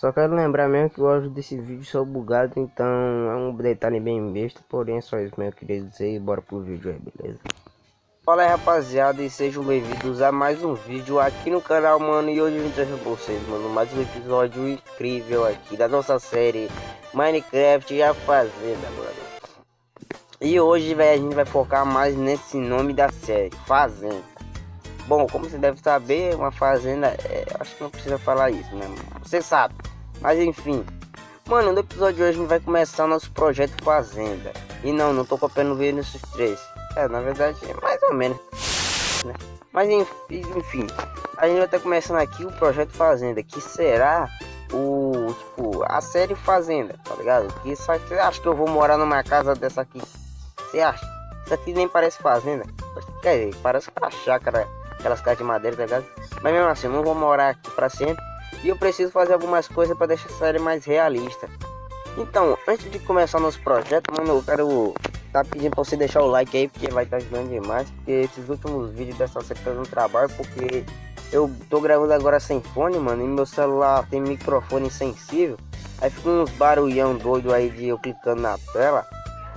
Só quero lembrar mesmo que o áudio desse vídeo só bugado, então é um detalhe bem besta, porém é só isso mesmo que eu queria dizer e bora pro vídeo aí, beleza? Fala aí rapaziada e sejam bem-vindos a mais um vídeo aqui no canal, mano, e hoje eu vim trazer pra vocês, mano, mais um episódio incrível aqui da nossa série Minecraft e a Fazenda, mano. E hoje, velho, a gente vai focar mais nesse nome da série, Fazenda. Bom, como você deve saber, uma fazenda, é, acho que não precisa falar isso, né? Você sabe. Mas enfim. Mano, no episódio de hoje a gente vai começar nosso projeto Fazenda. E não, não tô copiando o Vinicius 3. É, na verdade, é mais ou menos. Né? Mas enfim, a gente vai estar começando aqui o projeto Fazenda, que será o, tipo, a série Fazenda, tá ligado? Que isso aqui, acho que eu vou morar numa casa dessa aqui você acha? Isso aqui nem parece fazenda. Quer dizer, parece uma chácara, aquelas casas de madeira, tá ligado? Mas mesmo assim, eu não vou morar aqui pra sempre. E eu preciso fazer algumas coisas para deixar a série mais realista. Então, antes de começar nosso projeto, mano, eu quero tá pedindo pra você deixar o like aí, porque vai estar tá ajudando demais. Porque esses últimos vídeos dessa série tá dando trabalho, porque eu tô gravando agora sem fone, mano, e meu celular tem microfone sensível. Aí fica uns barulhão doido aí de eu clicando na tela.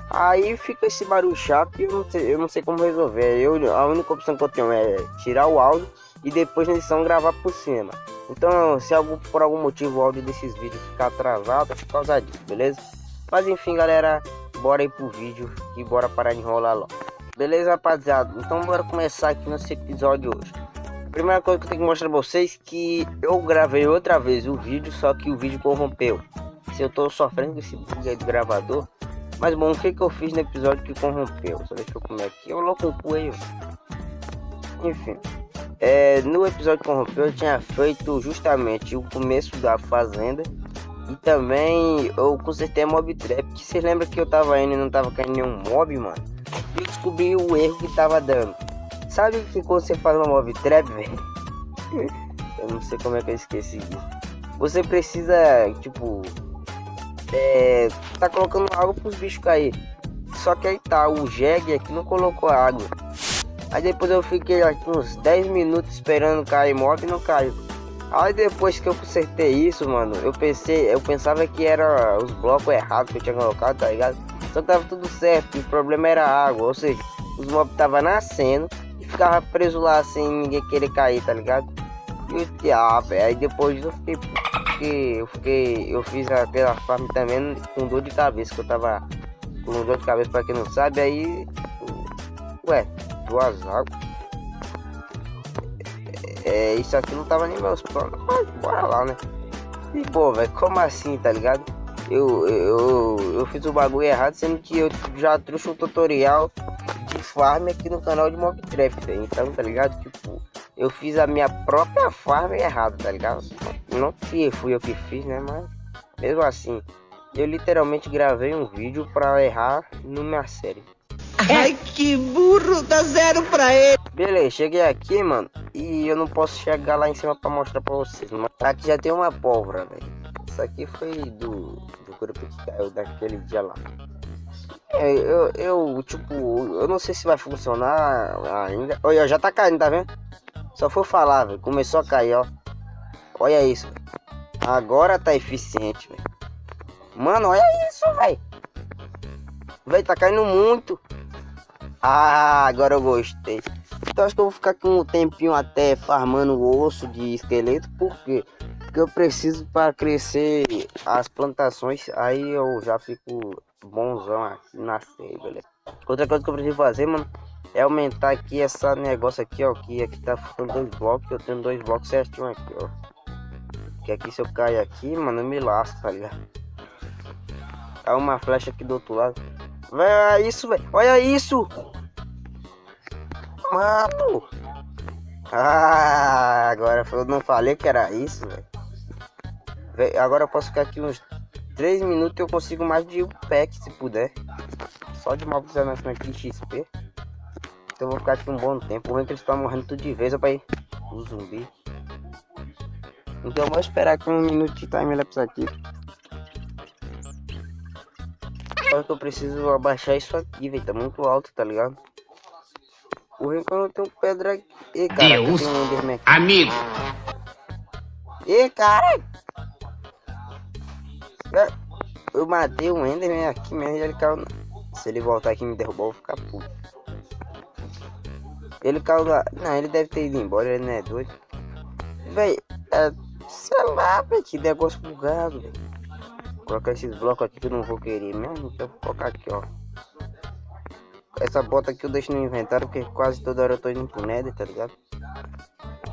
Aí fica esse barulho chato e eu não sei, eu não sei como resolver. Eu, a única opção que eu tenho é tirar o áudio e depois na edição gravar por cima. Então, se algum, por algum motivo o áudio desses vídeos ficar atrasado, é por causa disso, beleza? Mas enfim, galera, bora aí pro vídeo e bora parar de enrolar logo. Beleza, rapaziada? Então bora começar aqui nesse episódio hoje. Primeira coisa que eu tenho que mostrar pra vocês que eu gravei outra vez o vídeo, só que o vídeo corrompeu. Se eu tô sofrendo com esse bug aí do gravador, mas bom, o que, que eu fiz no episódio que corrompeu? Só deixa eu comer aqui. Eu louco o cu aí. Enfim. É, no episódio que corrompeu eu tinha feito justamente o começo da fazenda. E também eu consertei a mob trap. Que vocês lembram que eu tava indo e não tava caindo nenhum mob, mano? E eu descobri o erro que tava dando. Sabe que quando você faz uma mob trap, velho? eu não sei como é que eu esqueci. Você precisa, tipo, é, tá colocando água pros bichos cair. Só que aí tá, o jegue aqui não colocou água. Aí depois eu fiquei aqui uns 10 minutos esperando cair mob e não caiu. Aí depois que eu consertei isso, mano, eu pensei, eu pensava que era os blocos errados que eu tinha colocado, tá ligado? Só que tava tudo certo, o problema era a água, ou seja, os mobs tava nascendo e ficava preso lá sem ninguém querer cair, tá ligado? E ah, velho, aí depois eu fiquei que eu fiquei. Eu fiz aquela farm também com dor de cabeça, que eu tava com dor de cabeça pra quem não sabe, aí. Ué, duas águas. É, isso aqui não tava nem meus planos, mas bora lá, né? E pô, velho, como assim, tá ligado? Eu, eu, eu fiz o bagulho errado, sendo que eu já trouxe um tutorial de farm aqui no canal de Mobcraft, então, tá ligado? Tipo, eu fiz a minha própria farm errada, tá ligado? Não que fui eu que fiz, né? Mas mesmo assim, eu literalmente gravei um vídeo pra errar minha série. Ai, que burro, dá zero pra ele. Beleza, cheguei aqui, mano, e eu não posso chegar lá em cima pra mostrar pra vocês. Mas aqui já tem uma pólvora, velho. Isso aqui foi do, do grupo que caiu daquele dia lá. É, eu, eu, tipo, eu não sei se vai funcionar ainda. Olha, já tá caindo, tá vendo? Só foi falar, velho. Começou a cair, ó. Olha isso. Agora tá eficiente, velho. Mano, olha isso, velho. Velho, tá caindo muito. Ah, agora eu gostei. Então acho que eu vou ficar aqui um tempinho até farmando osso de esqueleto. Por quê? Porque eu preciso para crescer as plantações. Aí eu já fico bonzão aqui na série? Outra coisa que eu preciso fazer, mano é aumentar aqui essa negócio aqui, ó. Que aqui tá ficando dois blocos. Eu tenho dois blocos certinho aqui, ó. Que aqui se eu cair aqui, mano, eu me lasco, tá ligado? Tá uma flecha aqui do outro lado. Olha isso, velho. Olha isso. Mano. Ah, agora eu não falei que era isso, velho. Agora eu posso ficar aqui uns 3 minutos e eu consigo mais de um pack, se puder. Só de móveis aqui XP. Então eu vou ficar aqui um bom tempo. O é que eles estão morrendo tudo de vez, ó, pai. O zumbi. Então eu vou esperar aqui um minuto de timelapse aqui. Só que eu preciso abaixar isso aqui, velho. Tá muito alto, tá ligado? O eu não tenho pedra aqui. Ih, cara, Deus, um amigo. Ih, cara. Eu matei o Enderman aqui mesmo e ele caiu. Se ele voltar aqui e me derrubar, eu vou ficar puto. Ele caiu lá. Não, ele deve ter ido embora, ele não é doido. Véi, é. Sei lá, véi, que negócio bugado, velho. Colocar esses blocos aqui que eu não vou querer mesmo. Então vou colocar aqui, ó. Essa bota aqui eu deixo no inventário porque quase toda hora eu tô indo pro nether, tá ligado?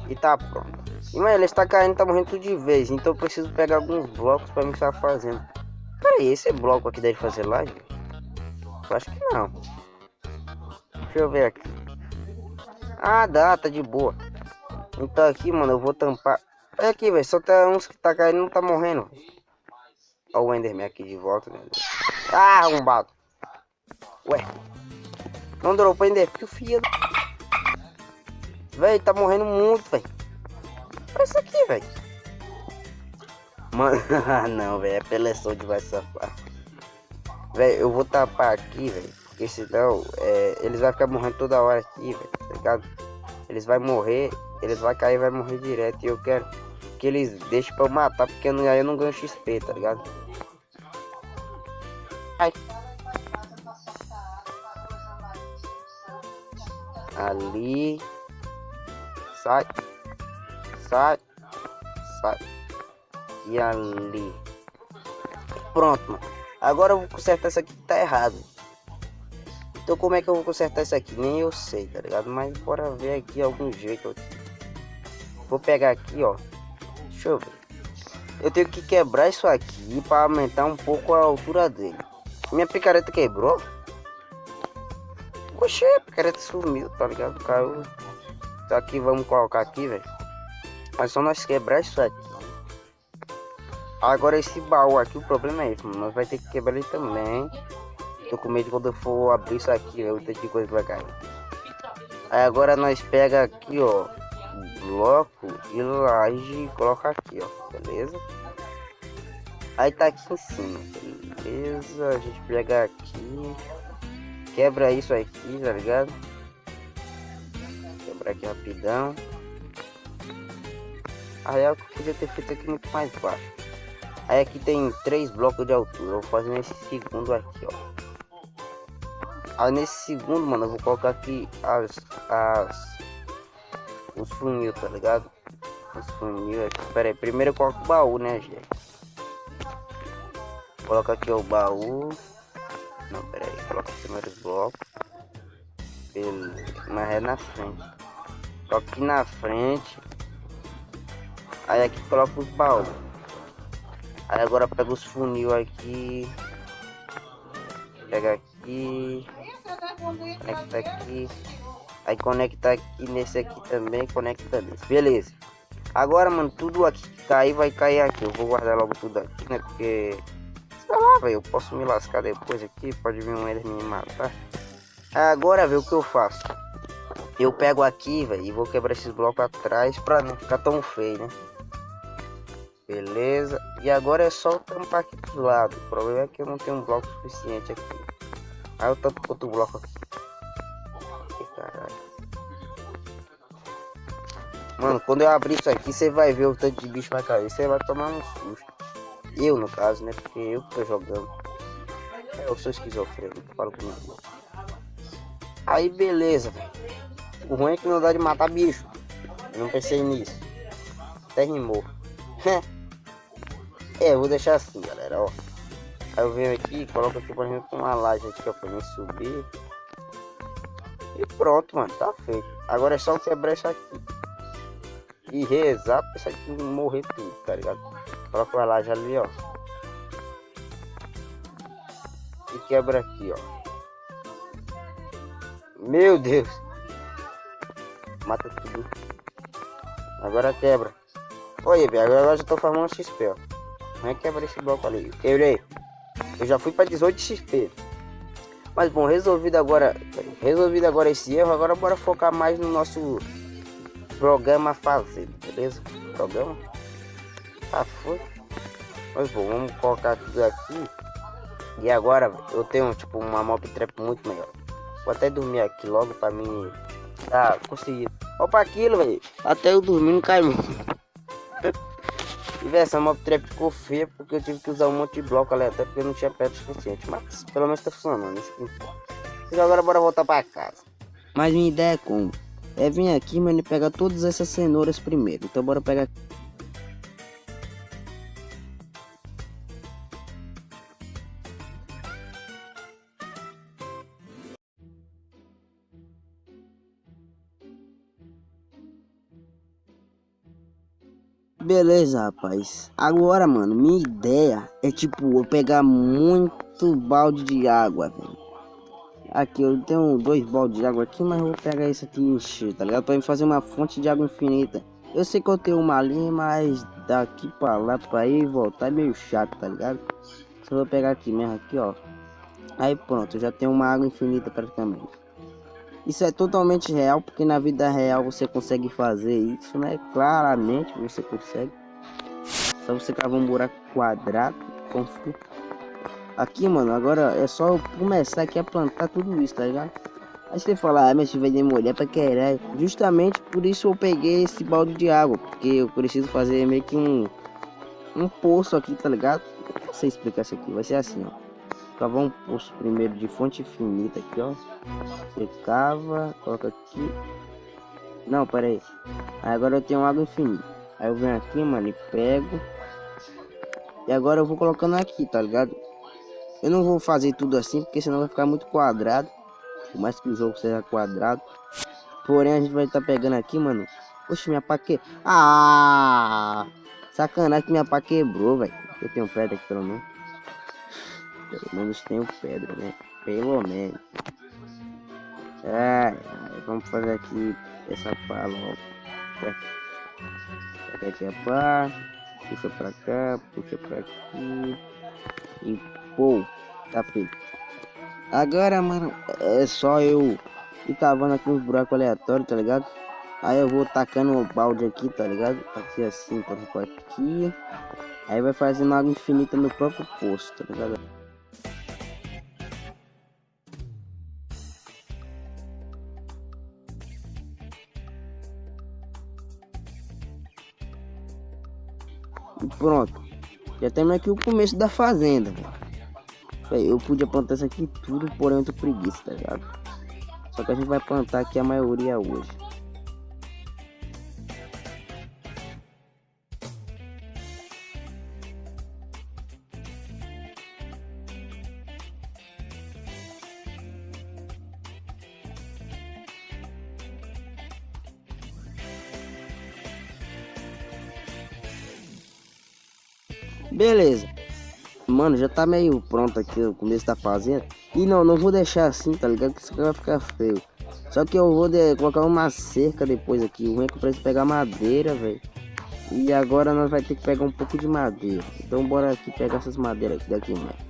E tá pronto. E mano, ele está caindo, tá morrendo tudo de vez. Então eu preciso pegar alguns blocos pra me estar fazendo. Pera aí, esse bloco aqui deve fazer live? Eu acho que não. Deixa eu ver aqui. Ah, dá, tá de boa. Então aqui, mano, eu vou tampar. Olha aqui, velho. Só tá uns que tá caindo não tá morrendo. Olha o Enderman aqui de volta, né? Ah, arrombado. Ué. Não dropou ainda, que filho. Véi, tá morrendo muito, velho. Olha isso aqui, velho. Mano, não, velho. É peleção de vai safar. Velho, eu vou tapar aqui, velho. Porque senão é, eles vão ficar morrendo toda hora aqui, velho. Tá ligado? Eles vão morrer, eles vão cair vai morrer direto. E eu quero que eles deixem pra eu matar, porque aí eu não ganho XP, tá ligado? Ai. Ali. Sai. Sai. Sai. E ali. Pronto, mano. Agora eu vou consertar isso aqui que tá errado. Então como é que eu vou consertar isso aqui? Nem eu sei, tá ligado? Mas bora ver aqui algum jeito. Vou pegar aqui, ó. Deixa eu ver. Eu tenho que quebrar isso aqui para aumentar um pouco a altura dele. Minha picareta quebrou? Oxê, a picareta sumiu, tá ligado? Caiu. Então aqui, vamos colocar aqui, velho. Mas só nós quebrar isso aqui. Agora esse baú aqui, o problema é esse, mano. Nós vai ter que quebrar ele também. Tô com medo quando eu for abrir isso aqui, velho. O tanto de coisa vai cair. Aí agora nós pega aqui, ó. Bloco e laje e coloca aqui, ó. Beleza? Aí tá aqui em cima. Beleza. A gente pega aqui. Quebra isso aqui, tá ligado? Quebra aqui rapidão. Aí eu podia ter feito aqui muito mais baixo. Aí aqui tem três blocos de altura. Eu vou fazer nesse segundo aqui, ó. Aí nesse segundo, mano, eu vou colocar aqui as. as os funil, tá ligado? Os funil. Pera aí, primeiro eu coloco o baú, né, gente? Coloca aqui o baú. Não, pera aí, coloca os blocos. Beleza, mas é na frente. Coloca aqui na frente. Aí aqui coloca os baús. Aí agora pega os funil aqui. Pega aqui. Conecta aqui. Aí conecta aqui nesse aqui também. Conecta nesse. Beleza. Agora, mano, tudo aqui que cair vai cair aqui. Eu vou guardar logo tudo aqui, né? Porque. Sei lá, velho. Eu posso me lascar depois aqui. Pode vir um Ender me matar. Agora, ver o que eu faço. Eu pego aqui, velho, e vou quebrar esses blocos atrás pra não ficar tão feio, né? Beleza. E agora é só tampar aqui dos lados. O problema é que eu não tenho um bloco suficiente aqui. Aí eu tampo outro bloco aqui. Mano, quando eu abrir isso aqui, você vai ver o tanto de bicho vai cair. Você vai tomar um susto. Eu, no caso, né? Porque eu que tô jogando. Eu sou esquizofrênico, falo comigo. Aí, beleza. O ruim é que não dá de matar bicho. Eu não pensei nisso. Até rimou. é, eu vou deixar assim, galera, ó. Aí eu venho aqui, coloco aqui, por exemplo, uma laje aqui, ó, pra mim subir. E pronto, mano, tá feito. Agora é só quebrar isso aqui. E rezar pra isso aqui morrer tudo, tá ligado? Coloca uma laje ali, ó. E quebra aqui, ó. Meu Deus. Mata tudo. Agora quebra. Olha, velho, agora já tô formando XP, ó. Não é quebra esse bloco ali. Quebrei. Eu já fui para 18 XP. Mas bom, resolvido agora, resolvido agora esse erro, agora bora focar mais no nosso programa fazer, beleza? Programa. Ah, foi. Mas bom, vamos colocar tudo aqui. E agora eu tenho tipo uma mob trap muito melhor. Vou até dormir aqui logo para mim. Ah, consegui. Opa aquilo, velho. Até eu dormir não cai. essa mob trap ficou feia porque eu tive que usar um monte de bloco aleatório porque eu não tinha pedra suficiente. Mas pelo menos tá funcionando, isso que importa. Então agora bora voltar pra casa. Mas minha ideia é como? É vir aqui, mano, e pegar todas essas cenouras primeiro. Então bora pegar Beleza, rapaz. Agora, mano, minha ideia é tipo eu pegar muito balde de água, velho. Aqui eu tenho dois baldes de água aqui, mas eu vou pegar isso aqui e encher, tá ligado? Pra me fazer uma fonte de água infinita. Eu sei que eu tenho uma linha, mas daqui pra lá, pra ir e voltar é meio chato, tá ligado? Só vou pegar aqui mesmo, aqui ó. Aí pronto, já tenho uma água infinita praticamente. Isso é totalmente real, porque na vida real você consegue fazer isso, né? Claramente você consegue. Só você cavar um buraco quadrado, confia. Aqui, mano, agora é só começar aqui a plantar tudo isso, tá ligado? Aí você fala, ah, mas vai demorar pra caralho. Justamente por isso eu peguei esse balde de água, porque eu preciso fazer meio que um, um poço aqui, tá ligado? Não sei explicar isso aqui, vai ser assim, ó cavar um poço primeiro de fonte infinita aqui, ó. Você cava, coloca aqui. Não, pera aí. aí. Agora eu tenho água infinita. Aí eu venho aqui, mano, e pego. E agora eu vou colocando aqui, tá ligado? Eu não vou fazer tudo assim, porque senão vai ficar muito quadrado. Por mais que o jogo seja quadrado. Porém, a gente vai estar tá pegando aqui, mano. Oxe, minha pá que... Ah! Sacanagem que minha pá quebrou, velho. Eu tenho pedra aqui pelo menos. Pelo menos tenho pedra, né? Pelo menos. É, vamos fazer aqui essa pá logo. Pega aqui a pá. Puxa pra cá, puxa pra aqui. E pô, tá feito. Agora, mano, é só eu ir cavando aqui uns buracos aleatórios, tá ligado? Aí eu vou tacando o balde aqui, tá ligado? Aqui assim, por aqui. Aí vai fazendo água infinita no próprio poço, tá ligado? E pronto. Já temos aqui o começo da fazenda. Eu podia plantar isso aqui tudo, porém eu tô preguiça, tá ligado? Só que a gente vai plantar aqui a maioria hoje. Beleza. Mano, já tá meio pronto aqui o começo da fazenda. E não, não vou deixar assim, tá ligado? Que isso aqui vai ficar feio. Só que eu vou de, colocar uma cerca depois aqui. O ruim é eu preciso pegar madeira, velho. E agora nós vai ter que pegar um pouco de madeira. Então bora aqui pegar essas madeiras aqui daqui, mano.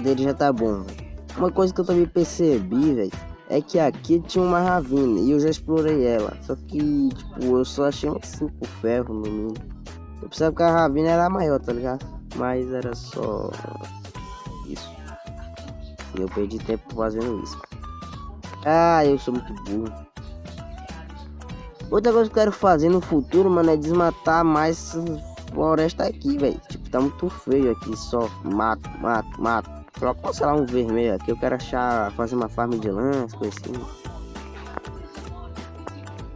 Dele já tá bom. Uma coisa que eu também percebi, velho, é que aqui tinha uma ravina e eu já explorei ela. Só que, tipo, eu só achei uns 5 ferros no mínimo. Eu pensava que a ravina era maior, tá ligado? Mas era só isso. E eu perdi tempo fazendo isso. Ah, eu sou muito burro. Outra coisa que eu quero fazer no futuro, mano, é desmatar mais floresta aqui, velho. Tipo, tá muito feio aqui, só mato, mato, mato. Coloca, sei lá, um vermelho aqui. Eu quero achar, fazer uma farm de lã, coisa assim.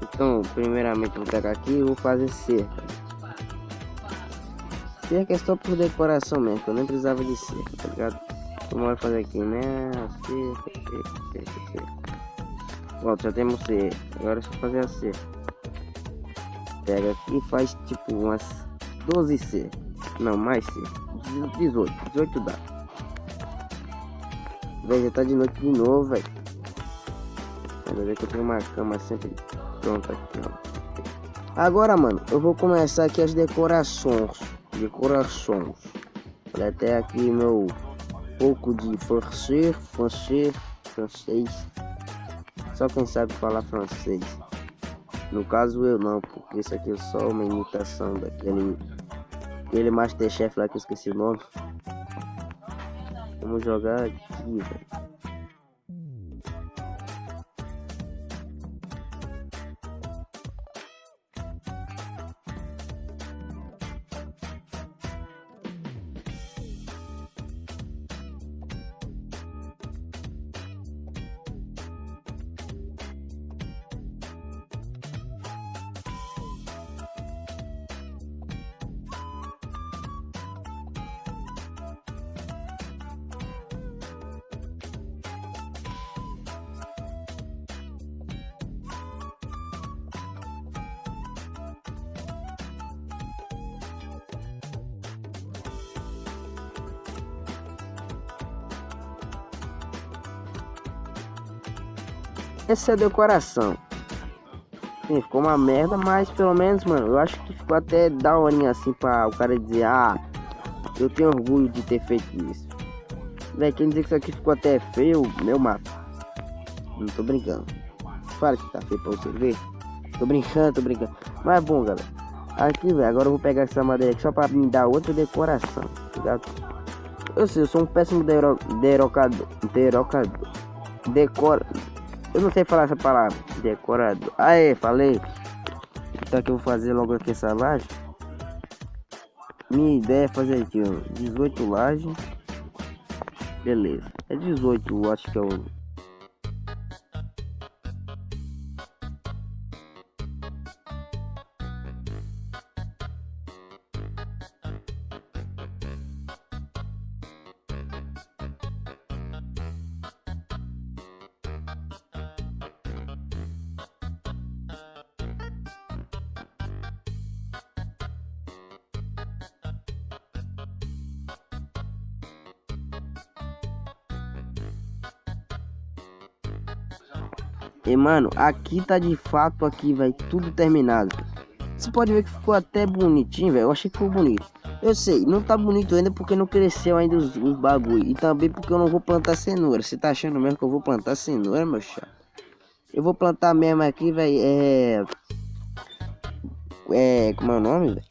Então, primeiramente vou pegar aqui e vou fazer cerca. Cerca é só por decoração mesmo, eu nem precisava de cerca, tá ligado? Vai fazer aqui, né? Cerca, cerca, cerca, cerca. Pronto, já temos cerca. Agora é só fazer a cerca. Pega aqui e faz tipo umas 12 cercas. Não, mais cerca. 18, 18 dá. Velho, já tá de noite de novo, velho. Bem que eu tenho uma cama sempre pronta aqui, ó. Agora, mano, eu vou começar aqui as decorações. Decorações. Olha até aqui meu pouco de francês, francês, francês. Só quem sabe falar francês. No caso eu não, porque isso aqui é só uma imitação daquele aquele Masterchef lá que eu esqueci o nome. Vamos jogar aqui, velho. Essa decoração. Sim, ficou uma merda, mas pelo menos, mano, eu acho que ficou até daorinha assim pra o cara dizer, ah, eu tenho orgulho de ter feito isso. Véi, quem dizer que isso aqui ficou até feio, meu mato. Não tô brincando. Fala que tá feio pra você ver. Tô brincando, tô brincando. Mas é bom, galera. Aqui, velho, agora eu vou pegar essa madeira aqui só pra me dar outra decoração, tá ligado? Eu sei, eu sou um péssimo derocador. Derocador. Decora. Eu não sei falar essa palavra. Decorado. Aê, falei. Então que eu vou fazer logo aqui essa laje. Minha ideia é fazer aqui, ó. 18 lajes. Beleza. É 18, acho que é o E mano, aqui tá de fato aqui, vai tudo terminado. Você pode ver que ficou até bonitinho, velho. Eu achei que ficou bonito. Eu sei, não tá bonito ainda porque não cresceu ainda os, os bagulho. E também porque eu não vou plantar cenoura. Você tá achando mesmo que eu vou plantar cenoura, meu chá? Eu vou plantar mesmo aqui, velho. É. É. Como é o nome, velho?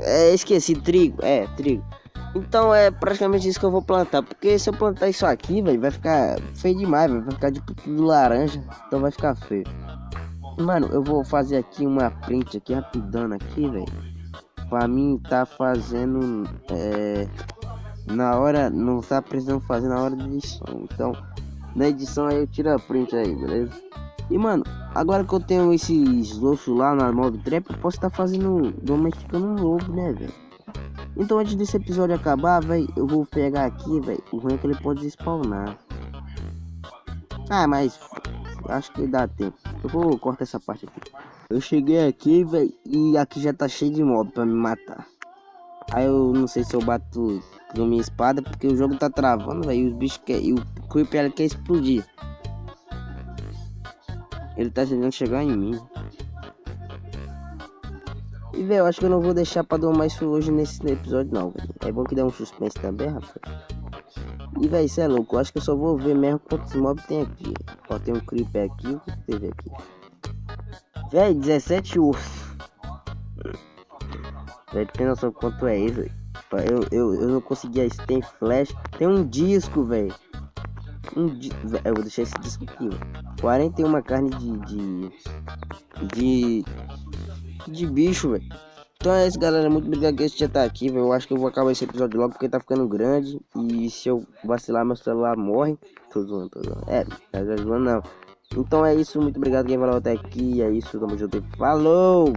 É, esqueci, trigo. É, trigo. Então é praticamente isso que eu vou plantar. Porque se eu plantar isso aqui, velho, vai ficar feio demais, véio, vai ficar tipo tudo laranja. Então vai ficar feio. Mano, eu vou fazer aqui uma print aqui rapidão aqui, velho. Pra mim tá fazendo. É, na hora. Não tá precisando fazer na hora de edição. Então, na edição aí eu tiro a print aí, beleza? E mano, agora que eu tenho esses ossos lá na mob trap, eu posso estar tá fazendo domesticando um lobo, né, velho? Então antes desse episódio acabar, velho, eu vou pegar aqui, velho. O ruim é que ele pode spawnar. Ah, mas acho que dá tempo. Eu vou cortar essa parte aqui. Eu cheguei aqui, velho, e aqui já tá cheio de mob pra me matar. Aí eu não sei se eu bato com minha espada, porque o jogo tá travando, velho. E os bichos querem. o Creeper quer explodir. Ele tá tentando chegar em mim. E, velho, acho que eu não vou deixar pra domar isso hoje nesse episódio, não, velho. É bom que dê um suspense também, rapaz. E, velho, isso é louco. Eu acho que eu só vou ver mesmo quantos mobs tem aqui. Ó, tem um creeper aqui. O que teve aqui? Velho, 17 ursos. Velho, tem noção quanto é isso? Eu, eu, eu não conseguia isso. Tem flash. Tem um disco, velho. Um di... Eu vou deixar esse disco aqui, ó. 41 carne de. de. de de bicho, velho. Então é isso, galera. Muito obrigado que você já tá aqui, velho. Eu acho que eu vou acabar esse episódio logo porque tá ficando grande. E se eu vacilar, meu celular morre. Tô zoando, tô zoando. É, tá zoando não. Então é isso. Muito obrigado quem falou até aqui. É isso. Tamo junto. Falou!